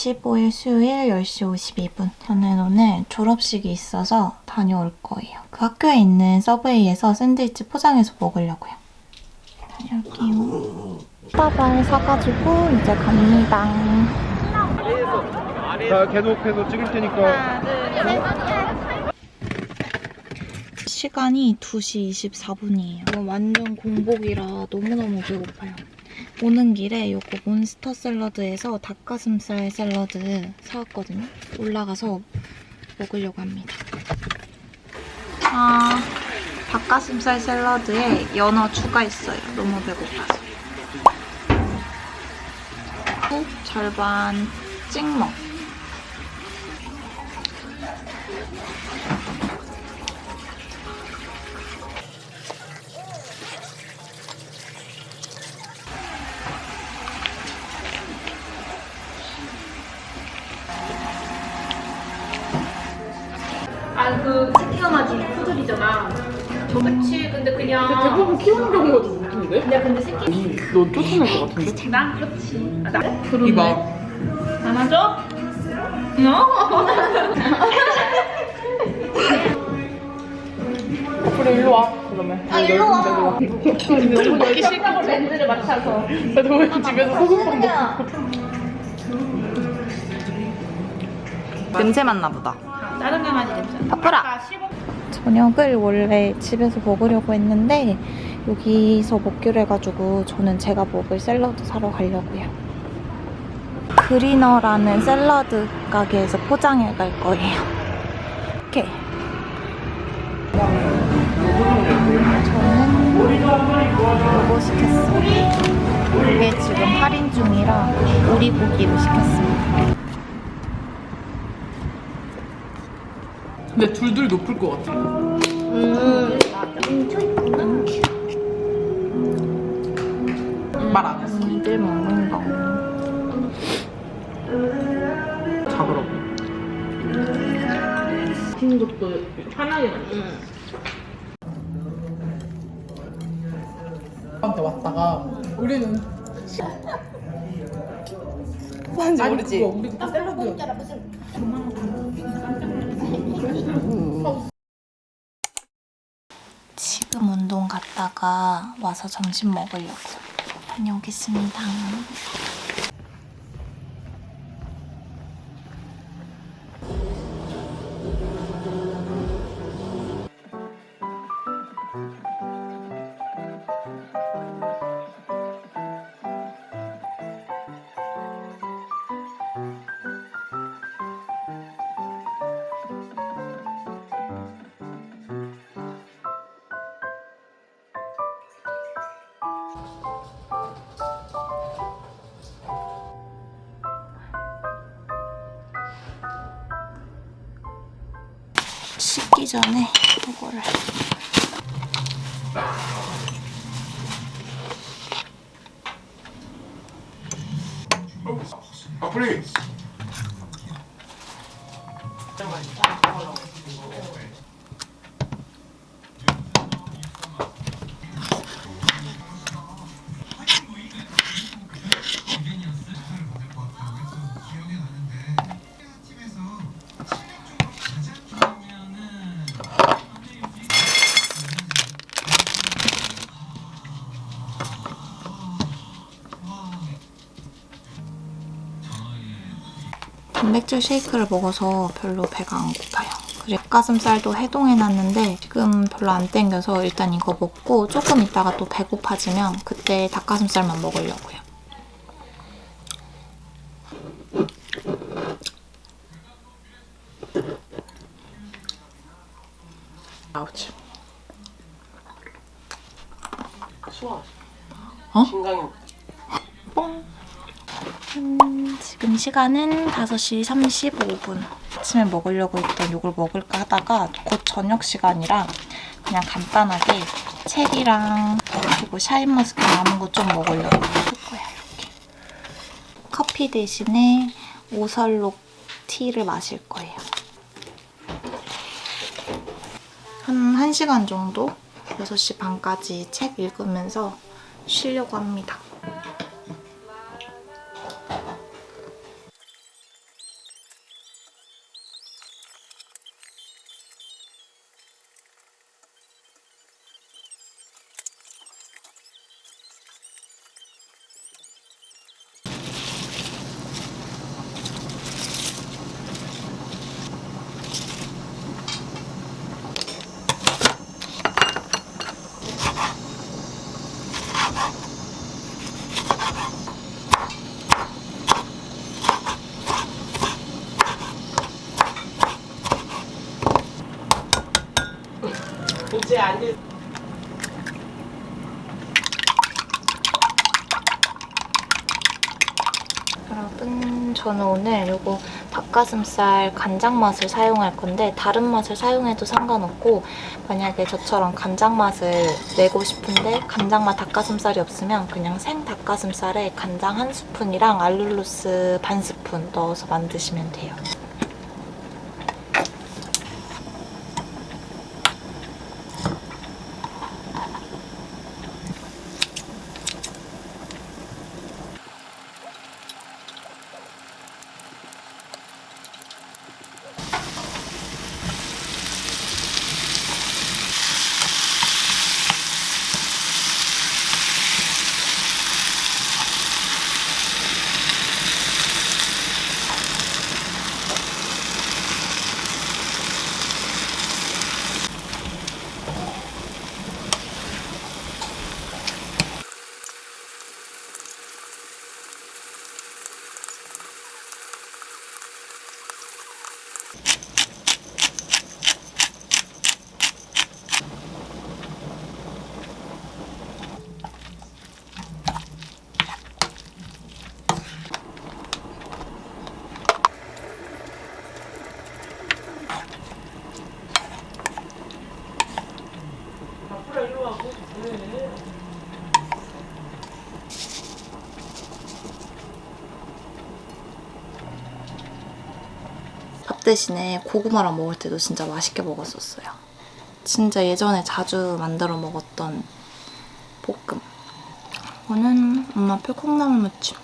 2월 15일 수요일 10시 52분. 저는 오늘 졸업식이 있어서 다녀올 거예요. 그 학교에 있는 서브웨이에서 샌드위치 포장해서 먹으려고요. 다녀올게요. 빠발 사가지고 이제 갑니다. 자, 계속해서 찍을 테니까. 시간이 2시 24분이에요. 완전 공복이라 너무너무 배고파요. 오는 길에 요거 몬스터 샐러드에서 닭가슴살 샐러드 사왔거든요. 올라가서 먹으려고 합니다. 아, 닭가슴살 샐러드에 연어 추가했어요. 너무 배고파서. 후, 절반 찍먹. 그치 근데 그냥 대부분 키우는 경우가 좀 못한데? 그냥 근데 새끼 너 쫓아낼 것 같은데? 나 그렇지. 아, 나 이봐. 안아줘? 너? 그래 일로 와 그러면 아 일로 와 명분 먹기 싫다고 렌즈를 맞춰서. 나도 왜 집에서 소금빵 먹고 냄새 맡나 보다. 다른 강아지 냄새. 바쁘라. 아까 15 저녁을 원래 집에서 먹으려고 했는데 여기서 먹기로 해가지고 저는 제가 먹을 샐러드 사러 가려고요. 그리너라는 샐러드 가게에서 포장해 갈 거예요. 이렇게. 저는 이거 시켰어요. 이게 지금 할인 중이라 오리고기로 시켰습니다. 근데 둘둘 높을 것 같아. 말안 했어. 니들 먹는 거. 잡으라고. 시키는 것도 하나에 한테 왔다가 우리는 뭔지 모르지? 우리 그때 샐러드 지금 운동 갔다가 와서 점심 먹으려고 다녀오겠습니다. 씻기 전에 이거를 please. 단백질 쉐이크를 먹어서 별로 배가 안 고파요. 그리고 닭가슴살도 해동해놨는데 지금 별로 안 땡겨서 일단 이거 먹고 조금 있다가 또 배고파지면 그때 닭가슴살만 먹으려고요. 아우치 수아 어? 신강이 뽕! 음, 지금 시간은 5시 35분. 아침에 먹으려고 했던 이걸 먹을까 하다가 곧 저녁 시간이라 그냥 간단하게 체리랑 그리고 샤인머스켓 남은 거 좀 먹으려고 할 거야, 이렇게. 커피 대신에 오설록 티를 마실 거예요. 한 1시간 정도? 6시 반까지 책 읽으면서 쉬려고 합니다. 여러분 저는 오늘 요거 닭가슴살 간장 맛을 사용할 건데 다른 맛을 사용해도 상관없고 만약에 저처럼 간장 맛을 내고 싶은데 간장 맛 닭가슴살이 없으면 그냥 생 닭가슴살에 간장 한 스푼이랑 알룰로스 반 스푼 넣어서 만드시면 돼요. 대신에 고구마랑 먹을 때도 진짜 맛있게 먹었었어요. 진짜 예전에 자주 만들어 먹었던 볶음. 이거는 엄마 표 콩나물 무침.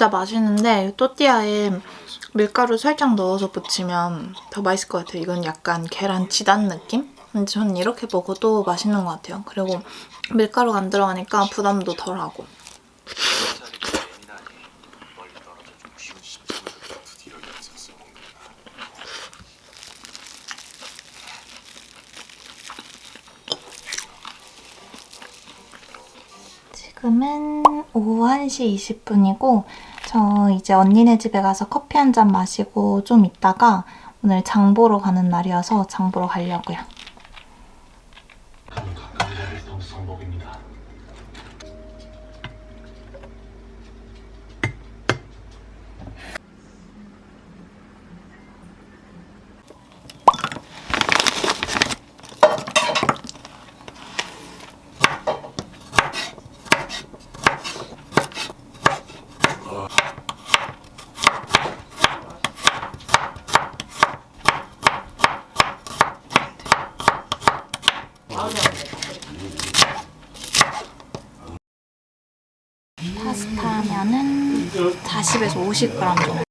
진짜 맛있는데 또띠아에 밀가루 살짝 넣어서 부치면 더 맛있을 것 같아요. 이건 약간 계란 지단 느낌? 근데 저는 이렇게 먹어도 맛있는 것 같아요. 그리고 밀가루가 안 들어가니까 부담도 덜하고. 지금은 오후 1시 20분이고 저 이제 언니네 집에 가서 커피 한 잔 마시고 좀 있다가 오늘 장 보러 가는 날이어서 장 보러 가려고요. 성복입니다. 파스타면은 40에서 50g 정도.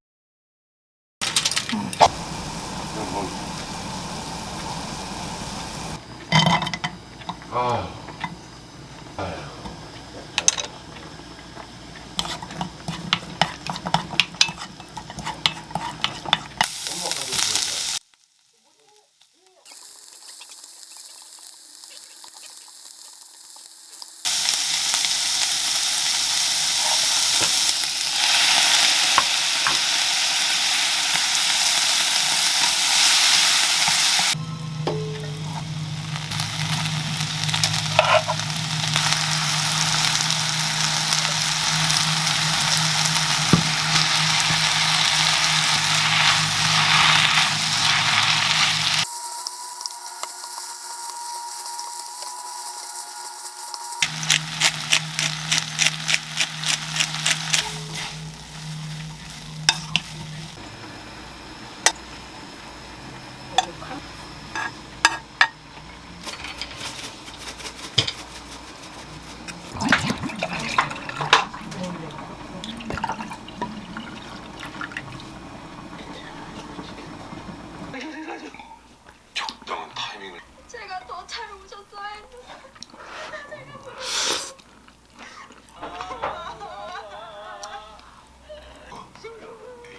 적당한 타이밍을 제가 더 잘 오셨어야 했는데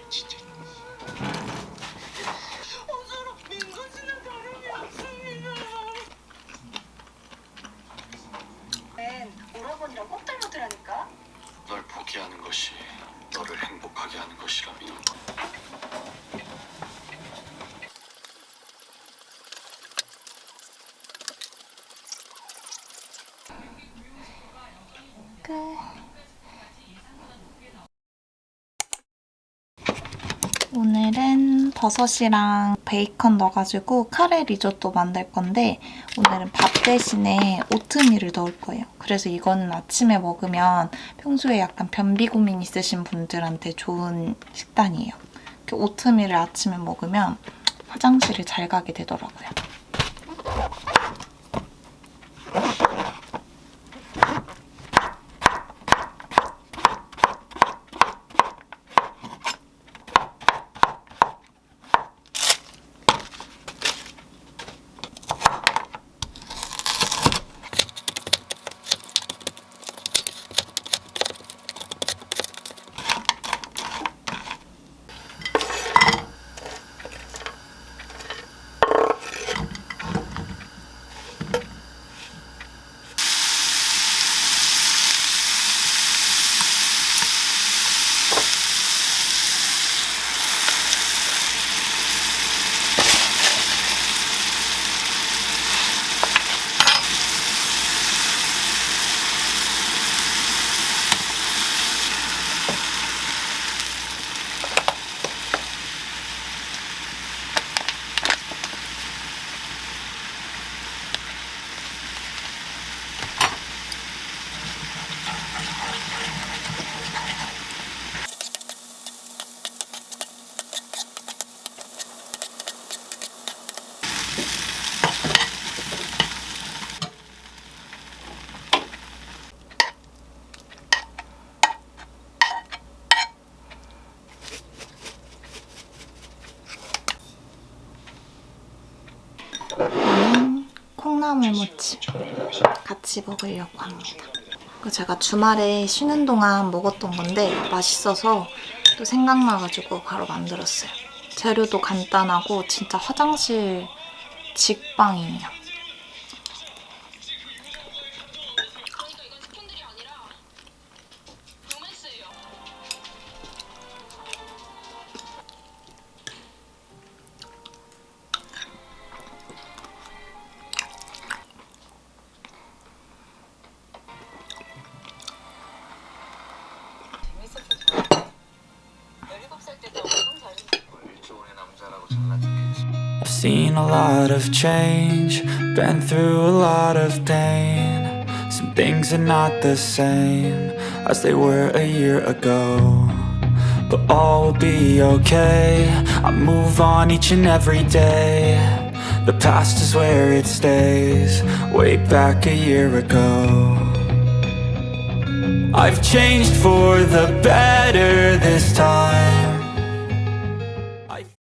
진짜 어서로 민구씨는 다름이 없습니다 는 오라버니랑 꼭 닮았더라니까 널 포기하는 것이 너를 행복하게 하는 것이라면 끝. 오늘은 버섯이랑 베이컨 넣어가지고 카레 리조또 만들 건데 오늘은 밥 대신에 오트밀을 넣을 거예요. 그래서 이거는 아침에 먹으면 평소에 약간 변비 고민 있으신 분들한테 좋은 식단이에요. 이렇게 오트밀을 아침에 먹으면 화장실을 잘 가게 되더라고요. 먹으려고 합니다. 그 제가 주말에 쉬는 동안 먹었던 건데 맛있어서 또 생각나가지고 바로 만들었어요. 재료도 간단하고 진짜 화장실 직방이에요. I've seen a lot of change, been through a lot of pain. Some things are not the same as they were a year ago. But all will be okay. I move on each and every day. The past is where it stays, way back a year ago. I've changed for the better